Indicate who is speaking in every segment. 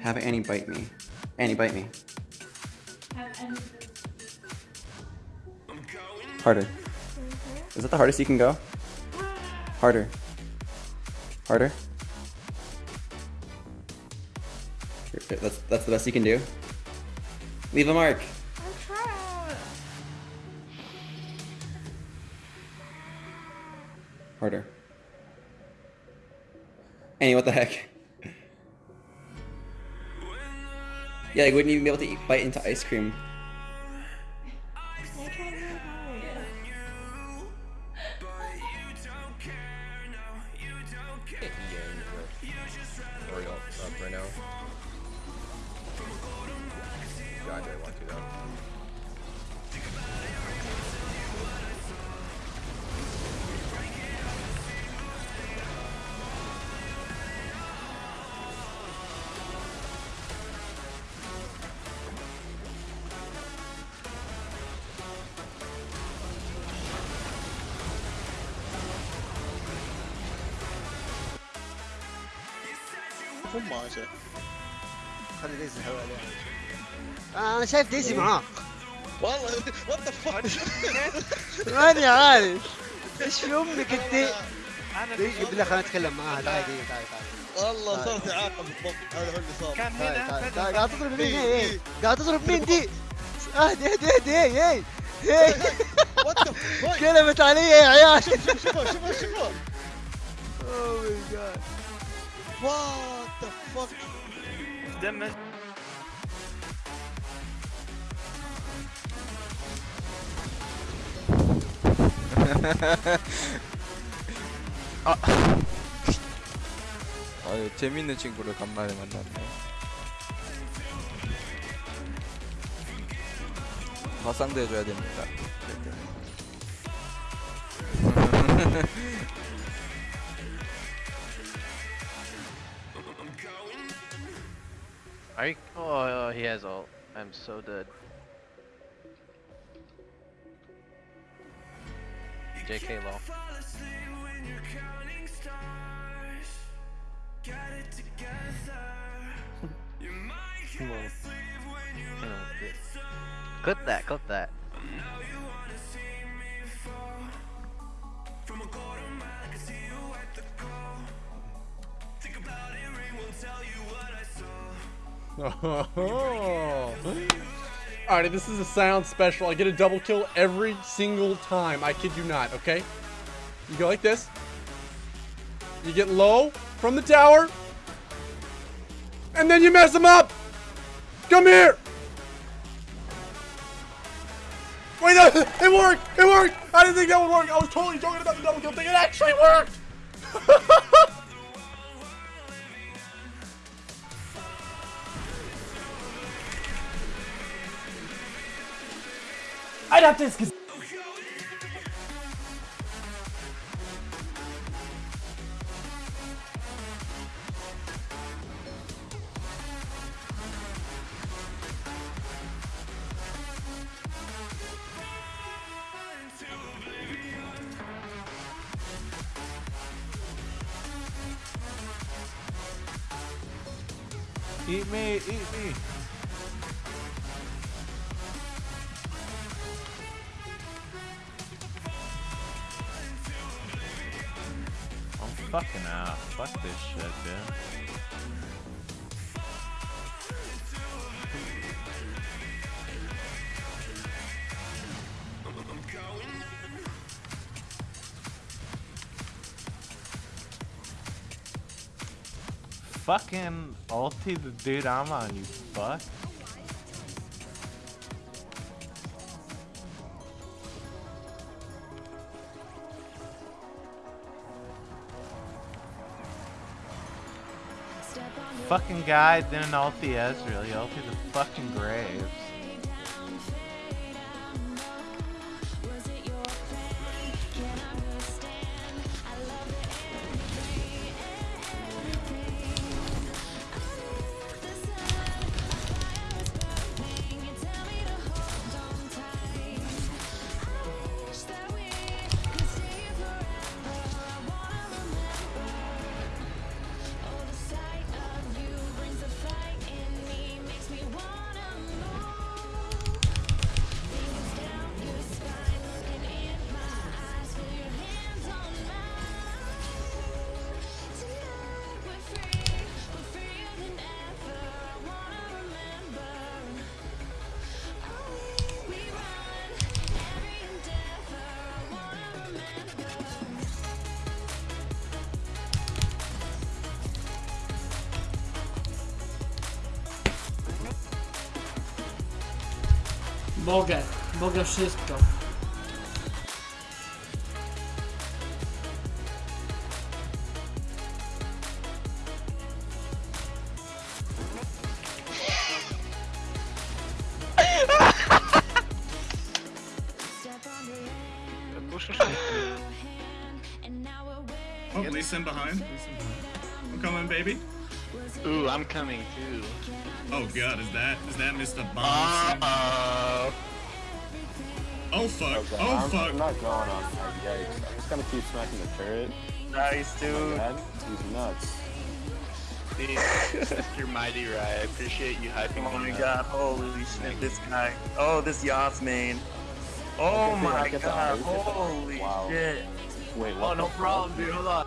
Speaker 1: Have Annie bite me. Annie, bite me. Harder. Is that the hardest you can go? Harder. Harder. That's that's the best you can do. Leave a mark. Harder. Annie, what the heck? Yeah, like, wouldn't even be able to eat, bite into ice cream.
Speaker 2: I
Speaker 3: want to though.
Speaker 4: هم عشان
Speaker 5: خلي ديزي الهواء عليه. أنا شايف ديزي معاك.
Speaker 4: والله وات ذا فاك
Speaker 5: ماني عارف إيش في أمك أنت؟ دقيقة بالله خلينا نتكلم معاها. تعال تعال تعال.
Speaker 4: والله صارت إعاقة بالضبط. هذا هو اللي صار.
Speaker 6: كان
Speaker 5: تعال
Speaker 6: هنا
Speaker 5: تعال
Speaker 6: بدأ-
Speaker 5: تعال قاعد تضرب مين
Speaker 4: إيه،
Speaker 5: إيه.
Speaker 4: إيه.
Speaker 5: إيه قاعد تضرب مين دي أهدي أهدي أهدي.
Speaker 4: وات ذا فاك
Speaker 5: قلبت علي يا عيال.
Speaker 4: شوفوا شوفوا شوفوا
Speaker 5: اوه ماي جاد
Speaker 4: 한번
Speaker 6: 땜에
Speaker 7: 아. 아유 재밌는 친구를 간만에 만났네. 화상도 해줘야 됩니다.
Speaker 8: Oh, he has ult. I'm so dead. JK low. Come on. Come on, clip. Clip that, clip that.
Speaker 9: Alright, this is a sound special. I get a double kill every single time. I kid you not, okay? You go like this. You get low from the tower. And then you mess them up! Come here! Wait, no, it worked! It worked! I didn't think that would work! I was totally joking about the double kill thing. It actually worked!
Speaker 10: I'd have to.
Speaker 11: Eat me, eat me. Fucking out. Fuck this shit, dude. Fucking ulti the dude I'm on, you fuck. Fucking guy didn't ulti Ezreal, he ulti the fucking Graves.
Speaker 10: Mogę, mogę wszystko.
Speaker 12: Oh, Sin behind. I'm coming, baby.
Speaker 8: Ooh, I'm coming too.
Speaker 12: Oh god, is that is that Mr. Bomb?
Speaker 8: Uh
Speaker 12: Oh fuck! Oh fuck!
Speaker 13: I'm not going on that. Yikes. I'm just gonna keep smacking the turret.
Speaker 8: Nice,
Speaker 13: Oh
Speaker 8: dude.
Speaker 13: my god, he's nuts.
Speaker 8: Dude, Mr. Mighty Rye, I appreciate you hyping
Speaker 6: Oh
Speaker 8: me
Speaker 6: my
Speaker 8: up.
Speaker 6: god, holy shit, this guy. Oh, this Yas main. Oh
Speaker 13: I get the- I
Speaker 6: my god,
Speaker 13: eyes, I get the-
Speaker 6: holy
Speaker 13: wow.
Speaker 6: shit.
Speaker 13: Wait, what? Oh, no
Speaker 6: problem, dude, hold on.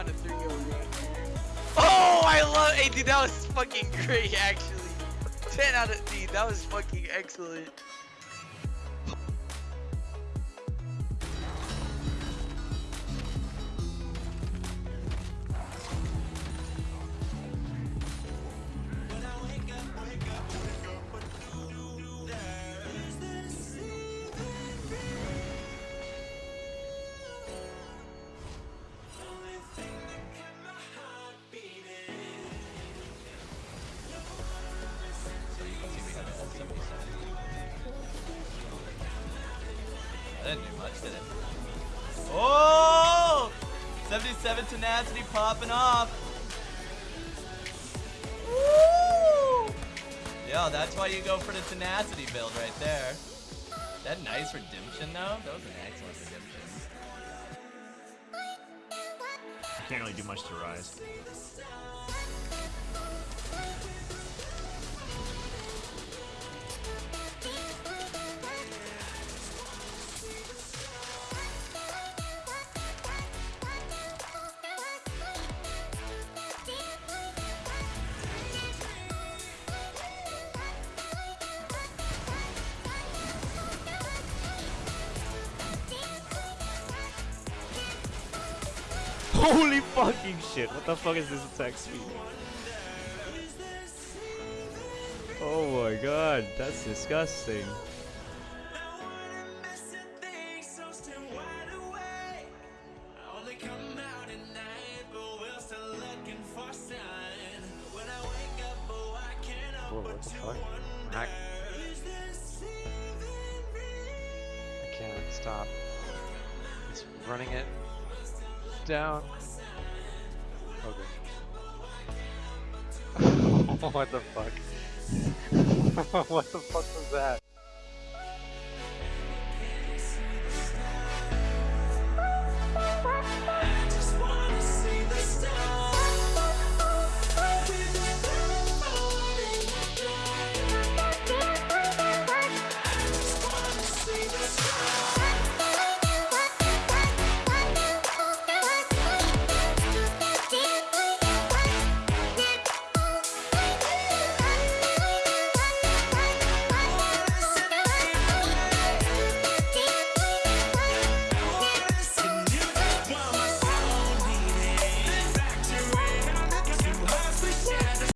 Speaker 7: On to 3
Speaker 14: Oh, I love. Hey, dude, that was fucking great, actually. 10 out of dude, that was fucking excellent.
Speaker 15: Didn't do much, did it? Oh! 77 tenacity popping off. Yo, that's why you go for the tenacity build right there. That nice redemption though? That was an excellent redemption.
Speaker 12: Can't really do much to rise.
Speaker 16: Holy fucking shit, what the fuck is this attack speed? Oh my god, that's disgusting. What the fuck? I, I can't stop. It's running it down. Okay. what the fuck? what the fuck was that?